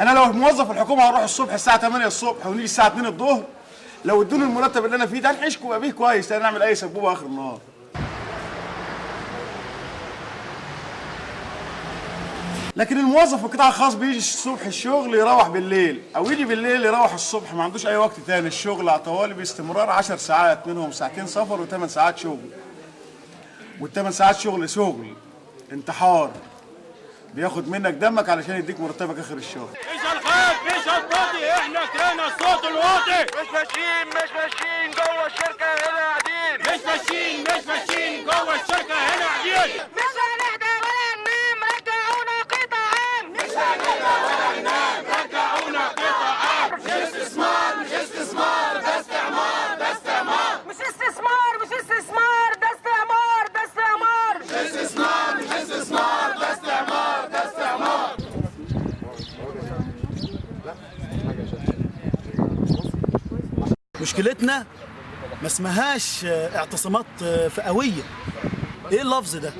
أنا لو موظف الحكومة هروح الصبح الساعة 8 الصبح ونيجي الساعة 2 الظهر. لو ادوني المرتب اللي أنا فيه ده هنعيش بيه كويس لا نعمل أي سبوبة آخر النهار. لكن الموظف في القطاع الخاص بيجي الصبح الشغل يروح بالليل أو يجي بالليل يروح الصبح ما عندوش أي وقت تاني. الشغل على طوالي باستمرار 10 ساعات منهم ساعتين سفر وثمان ساعات شغل. والثمان ساعات شغل شغل انتحار. بياخد منك دمك علشان يديك مرتبك آخر الشهر. مش الخير مش الفاضي. إحنا كرهنا الصوت الواطي مش ماشيين مش ماشيين جوه الشركة هنا قاعدين. مش ماشيين مش ماشيين جوه الشركة هنا قاعدين مش هنهدى ولا ننام رجعونا قطعا مش هنهدى ولا ننام رجعونا قطعا مش استثمار مش استثمار ده استعمار ده استعمار مش استثمار مش استثمار ده استعمار ده استعمار مش استثمار مش استثمار ده استعمار ده استعمار مشكلتنا ما اسمهاش آه، اعتصامات آه، فئوية. إيه اللفظ ده؟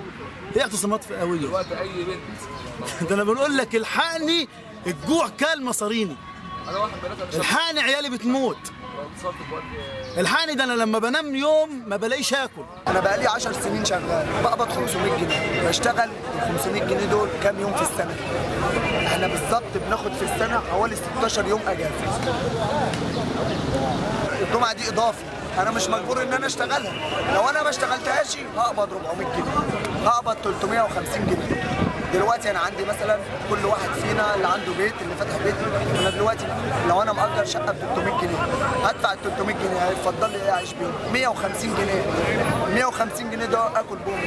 إيه اعتصامات فئوية؟ ده أنا بنقول لك الحقني الجوع كال مصاريني. الحقني عيالي بتموت. الحقني ده أنا لما بنام يوم ما بلاقيش آكل. أنا بقالي 10 سنين شغال. بقبض 500 جنيه. بشتغل ال 500 جنيه دول كام يوم في السنة؟ إحنا بالظبط بناخد في السنة حوالي 16 يوم أجازة. الجمعة دي إضافي. أنا مش مجبور إن أنا أشتغلها. لو أنا ما اشتغلتهاش هقبض 400 جنيه. هقبض 350 جنيه. دلوقتي أنا عندي مثلا كل واحد فينا اللي عنده بيت اللي فاتح بيت أنا دلوقتي لو أنا مأجر شقة ب 300 جنيه هدفع ال 300 جنيه هيفضل لي إيه أعيش بيهم 150 جنيه. 150 جنيه ده آكل بوم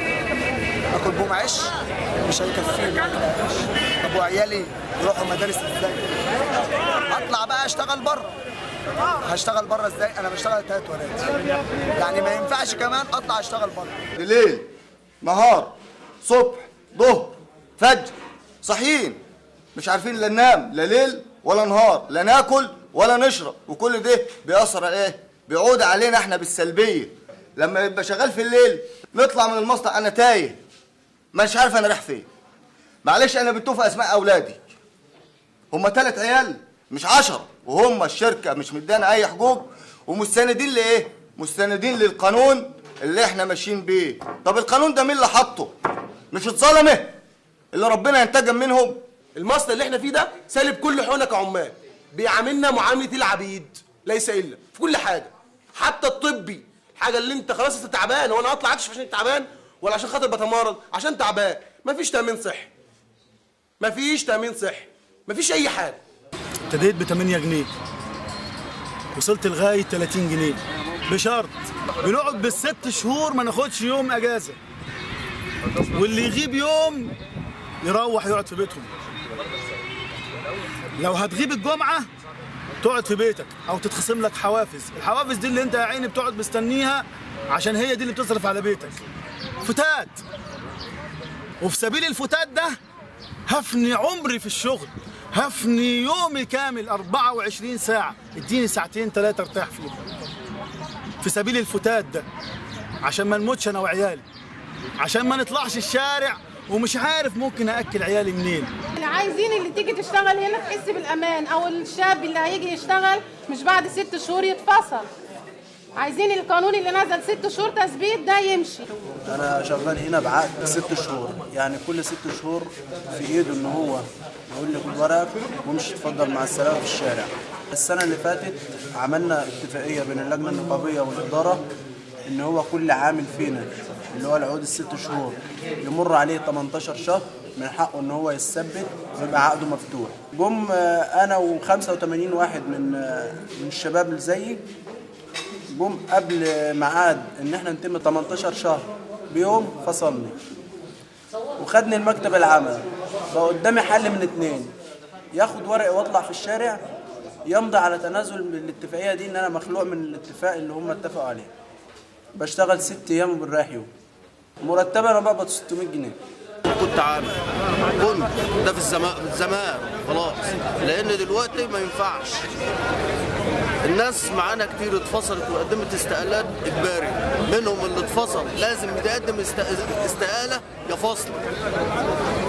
آكل بوم عيش. مش هيكفيني. عيش طب وعيالي يروحوا مدارس إزاي؟ هطلع بقى أشتغل بره. هشتغل بره إزاي؟ أنا بشتغل تلات ولاد. يعني ما ينفعش كمان اطلع اشتغل بره. ليل نهار صبح ظهر فجر صاحيين مش عارفين لا ننام لا ليل ولا نهار لا ناكل ولا نشرب. وكل ده بيأثر على إيه؟ بيعود علينا إحنا بالسلبية. لما يبقى شغال في الليل نطلع من المصنع أنا تايه. مش عارف أنا رايح فين. معلش أنا بتوفى أسماء أولادي. هما تلات عيال مش عشرة. وهم الشركة مش مدانا أي حقوق ومستندين لإيه؟ مستندين للقانون اللي إحنا ماشيين بيه. طب القانون ده مين اللي حطه؟ مش الظلمة اللي ربنا ينتقم منهم؟ المصنع اللي إحنا فيه ده سالب كل حقوقنا كعمال. بيعاملنا معاملة العبيد ليس إلا في كل حاجة. حتى الطبي الحاجة اللي أنت خلاص أنت تعبان. هو أنا أطلع اكشف عشان تعبان؟ ولا عشان خاطر بتمرض؟ عشان تعبان. مفيش تأمين صحي. مفيش تأمين صحي. مفيش أي حاجة. ابتديت ب 8 جنيه. وصلت لغاية 30 جنيه. بشرط بنقعد بالست شهور ما ناخدش يوم إجازة. واللي يغيب يوم يروح يقعد في بيتهم. لو هتغيب الجمعة تقعد في بيتك أو تتخصم لك حوافز. الحوافز دي اللي أنت يا عيني بتقعد مستنيها عشان هي دي اللي بتصرف على بيتك. فتات. وفي سبيل الفتات ده هفني عمري في الشغل. هفني يومي كامل 24 ساعة. اديني ساعتين ثلاثة ارتاح فيهم. في سبيل الفتات ده عشان ما نموتش أنا وعيالي. عشان ما نطلعش الشارع ومش عارف ممكن اكل عيالي منين. اللي عايزين اللي تيجي تشتغل هنا تحس بالأمان أو الشاب اللي هيجي يشتغل مش بعد ست شهور يتفصل. عايزين القانون اللي نزل ست شهور تثبيت ده يمشي. أنا شغال هنا بعقد ست شهور. يعني كل ست شهور في إيده إن هو يقول لي خد ورقك وامشي اتفضل مع السلامة في الشارع. السنة اللي فاتت عملنا اتفاقية بين اللجنة النقابية والإدارة إن هو كل عامل فينا اللي هو العقود الست شهور يمر عليه 18 شهر من حقه إن هو يثبت ويبقى عقده مفتوح. جم آه، أنا و85 واحد من آه، من الشباب اللي زيي جم قبل ميعاد إن إحنا نتم 18 شهر. بيوم فصلني وخدني المكتب العمل. بقى قدامي حل من اتنين. ياخد ورقي واطلع في الشارع يمضي على تنازل من الاتفاقية دي إن أنا مخلوع من الاتفاق اللي هم اتفقوا عليه. بشتغل ست أيام وبنريح يوم. مرتبه أنا بقبض 600 جنيه. كنت عامل. كنت ده في الزمان. زمان خلاص. لأن دلوقتي ما ينفعش. الناس معانا كتير اتفصلت وقدمت استقالات إجباري. منهم اللي اتفصل. لازم است- استقالة يا فصل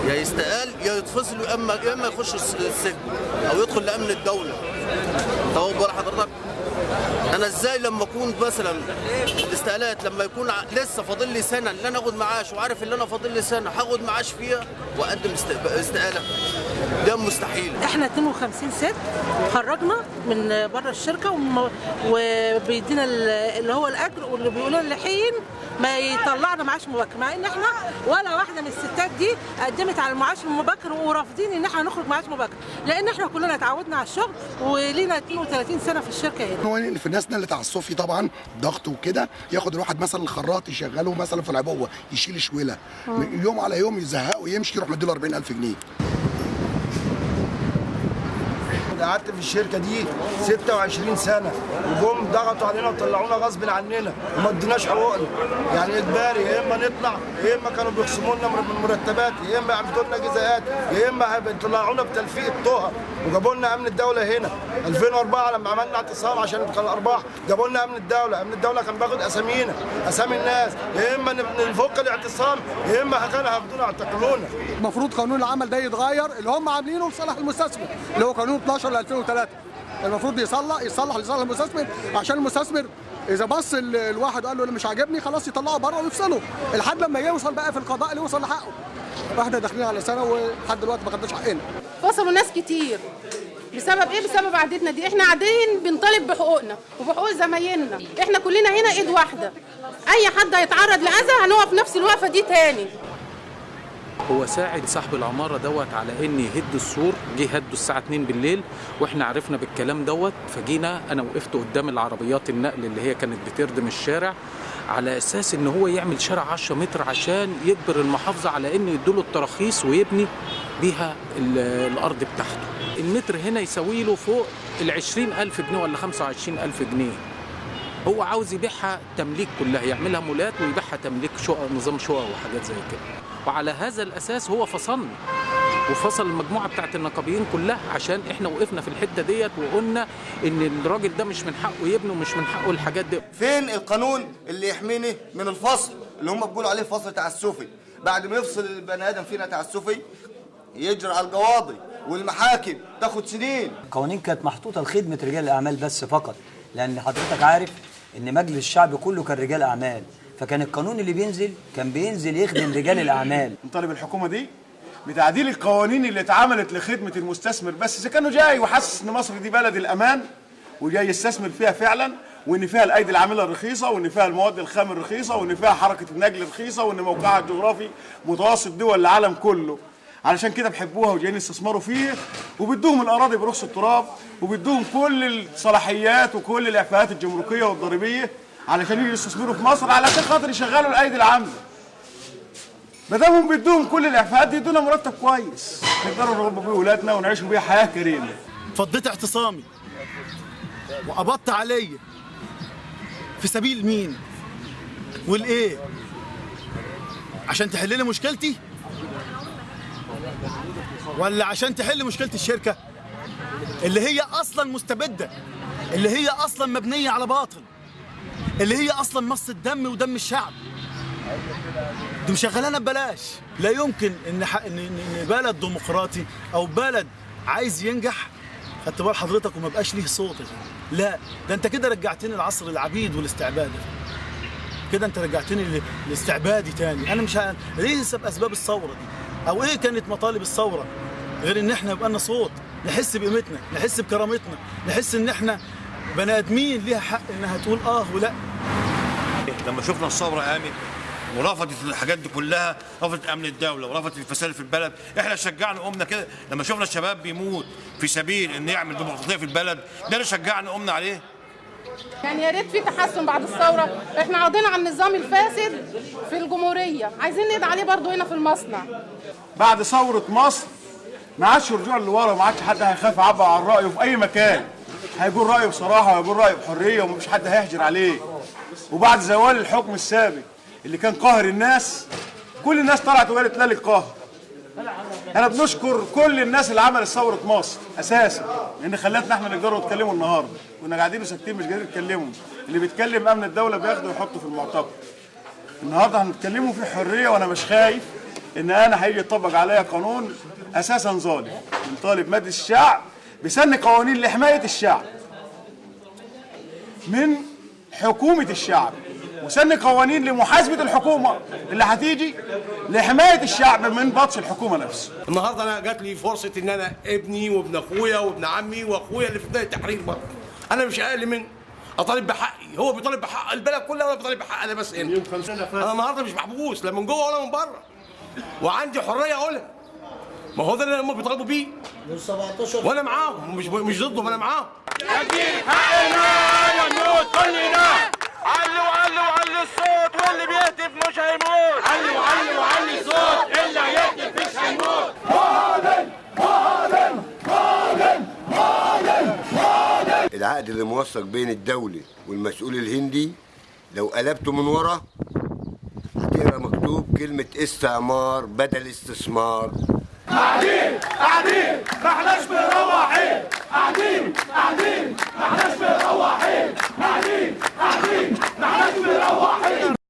يا يستقال يا يتفصل يا اما يخش الس- السجن أو يدخل لأمن الدولة. بال حضرتك؟ أنا إزاي لما أكون مثلا الاستقالات لما يكون لسه فاضل لي سنة اللي أنا آخد معاش وعارف ان أنا فاضل لي سنة هاخد معاش فيها وأقدم است- استقالة. ده مستحيل. إحنا 52 ست خرجنا من بره الشركة وم- وبيدينا ال- اللي هو الأجر واللي بيقولوا لنا حين ما يطلعنا معاش مبكر مع إن إحنا ولا واحدة من الستات دي قدمت على المعاش المبكر ورافضين إن إحنا نخرج معاش مبكر لأن إحنا كلنا اتعودنا على الشغل ولينا 32 سنة في الشركة هنا. في الناس اللي على الصوفي طبعا ضغط وكده ياخد الواحد مثلا الخراط يشغله مثلا في العبوة يشيل شويلة. من يوم على يوم يزهقه ويمشي يروح مديله 40000 جنيه. قعدت في الشركة دي 26 سنة وجم ضغطوا علينا وطلعونا غصب عننا وما اديناش حقوقنا. يعني إجباري؟ يا إما نطلع يا إما كانوا بيخصموا لنا من المرتبات يا إما يعملوا لنا جزاءات يا إما بيطلعونا بتلفيق الطهر وجابوا لنا أمن الدولة هنا. 2004 لما عملنا اعتصام عشان الأرباح جابوا لنا أمن الدولة. أمن الدولة كان بياخد أسامينا أسامي الناس. يا إما نفك الاعتصام يا إما كانوا هياخدونا يعتقلونا. المفروض قانون العمل ده يتغير اللي هم عاملينه لصالح المستثمر اللي هو قانون 12 ل 2003 المفروض يصلح يصلح لصالح المستثمر. عشان المستثمر إذا بص ال- الواحد قال له اللي مش عاجبني خلاص يطلعه بره ويفصله. لحد لما يوصل بقى في القضاء اللي يوصل لحقه. وإحنا داخلين على سنة ولحد دلوقتي ما خدناش حقنا. فصلوا ناس كتير. بسبب إيه؟ بسبب عادتنا دي. إحنا قاعدين بنطالب بحقوقنا وبحقوق زمايلنا. إحنا كلنا هنا إيد واحدة. أي حد هيتعرض لأذى هنقف نفس الوقفة دي تاني. هو ساعد صاحب العمارة دوت على إن يهد السور. جه هده الساعة 2 بالليل وإحنا عرفنا بالكلام دوت. فجينا أنا وقفت قدام العربيات النقل اللي هي كانت بتردم الشارع على أساس إن هو يعمل شارع 10 متر عشان يجبر المحافظة على إن يدوله التراخيص ويبني بيها ال- الأرض بتاعته. المتر هنا يساوي له فوق ال 20000 جنيه ولا 25000 جنيه. هو عاوز يبيعها تمليك كلها يعملها مولات ويبيعها تمليك شقق نظام شقق وحاجات زي كده. وعلى هذا الأساس هو فصلنا وفصل المجموعة بتاعت النقابيين كلها عشان إحنا وقفنا في الحتة ديت وقلنا إن الراجل ده مش من حقه يبني ومش من حقه الحاجات دي. فين القانون اللي يحميني من الفصل؟ اللي هم بيقولوا عليه فصل تعسفي بعد ما يفصل البني آدم فينا تعسفي يجري على القواضي والمحاكم تاخد سنين. القوانين كانت محطوطة لخدمة رجال الأعمال بس فقط لأن حضرتك عارف إن مجلس الشعب كله كان رجال أعمال. فكان القانون اللي بينزل كان بينزل يخدم رجال الأعمال. نطالب الحكومة دي بتعديل القوانين اللي اتعملت لخدمة المستثمر. بس إذا كانوا جاي وحاسس إن مصر دي بلد الأمان وجاي يستثمر فيها فعلا وإن فيها الأيدي العاملة الرخيصة وإن فيها المواد الخام الرخيصة وإن فيها حركة النقل رخيصه وإن موقعها الجغرافي متوسط دول العالم كله. علشان كده بيحبوها وجايين يستثمروا فيه وبيدوهم الأراضي برخص التراب وبيدوهم كل الصلاحيات وكل الإعفاءات الجمركية والضريبية علشان يجوا يستثمروا في مصر علشان خاطر يشغلوا الأيدي العاملة. ما دامهم بيدوهم كل الإعفاءات دي يدونا مرتب كويس. نقدروا نربوا بيه ولادنا ونعيشوا بيه حياة كريمة. فضيت اعتصامي. وقبضت عليا في سبيل مين؟ والإيه؟ عشان تحل لي مشكلتي؟ ولا عشان تحل مشكلة الشركة اللي هي أصلا مستبدة اللي هي أصلا مبنية على باطل اللي هي أصلا مص الدم ودم الشعب دي مشغلانا ببلاش لا يمكن إن ح- ان بلد ديمقراطي أو بلد عايز ينجح خدت بال حضرتك وما بقاش ليه صوت. لا ده أنت كده رجعتني لعصر العبيد والاستعباد. كده أنت رجعتني لاستعبادي تاني أنا مش. ليه سبب أسباب الثورة دي أو إيه كانت مطالب الثورة؟ غير إن إحنا يبقى لنا صوت نحس بقيمتنا نحس بكرامتنا نحس إن إحنا بني آدمين ليها حق إنها تقول آه ولا. لما شفنا الثورة قامت ورفضت الحاجات دي كلها رفضت أمن الدولة ورفضت الفساد في البلد إحنا شجعنا قمنا كده. لما شفنا الشباب بيموت في سبيل إن يعمل ديمقراطية في البلد ده اللي شجعنا قمنا عليه. يعني يا ريت في تحسن بعد الثورة. إحنا قضينا على النظام الفاسد في الجمهورية. عايزين نقضي عليه برضو هنا في المصنع. بعد ثورة مصر ما عادش رجوع لورا ما عادش حد هيخاف يعبر عن رأيه في أي مكان. هيقول رأيه بصراحة وهيقول رأيه بحرية ومفيش حد هيحجر عليه. وبعد زوال الحكم السابق اللي كان قاهر الناس كل الناس طلعت وقالت لا للقهر أنا بنشكر كل الناس اللي عملت ثورة مصر أساسا لأن خلتنا إحنا نقدروا نتكلموا النهارده. كنا قاعدين ساكتين مش قادرين نتكلموا. اللي بيتكلم أمن الدولة بياخده ويحطه في المعتقل النهارده هنتكلموا في حرية وأنا مش خايف إن أنا هيجي يطبق عليا قانون أساسا ظالم. بنطالب مجلس الشعب بسن قوانين لحماية الشعب من حكومة الشعب. وسن قوانين لمحاسبة الحكومة اللي هتيجي لحماية الشعب من بطش الحكومة نفسه النهارده أنا جات لي فرصة إن أنا ابني وابن أخويا وابن عمي وأخويا اللي في بدايه التحرير برضه. أنا مش أقل من أطالب بحقي. هو بيطالب بحق البلد كلها وأنا بطالب بحق أنا بس هنا. أنا النهارده مش محبوس لا من جوه ولا من بره. وعندي حرية أقولها. ما هو ده اللي هم بيطالبوا بيه. وأنا معاهم. مش مش ضدهم أنا معاهم. نجيب حقنا يا نموت كلنا علوا علوا الصوت واللي بيهتف مش هيموت. علوا علوا علوا الصوت اللي هيهتف مش هيموت. معادن معادن معادن معادن معادن العقد اللي موثق بين الدولة والمسؤول الهندي لو قلبته من ورا هتقرأ مكتوب كلمة استعمار بدل استثمار. قاعدين قاعدين. ما احناش مروحين. قاعدين قاعدين. ما احناش مروحين. قاعدين قاعدين. ما احناش مروحين.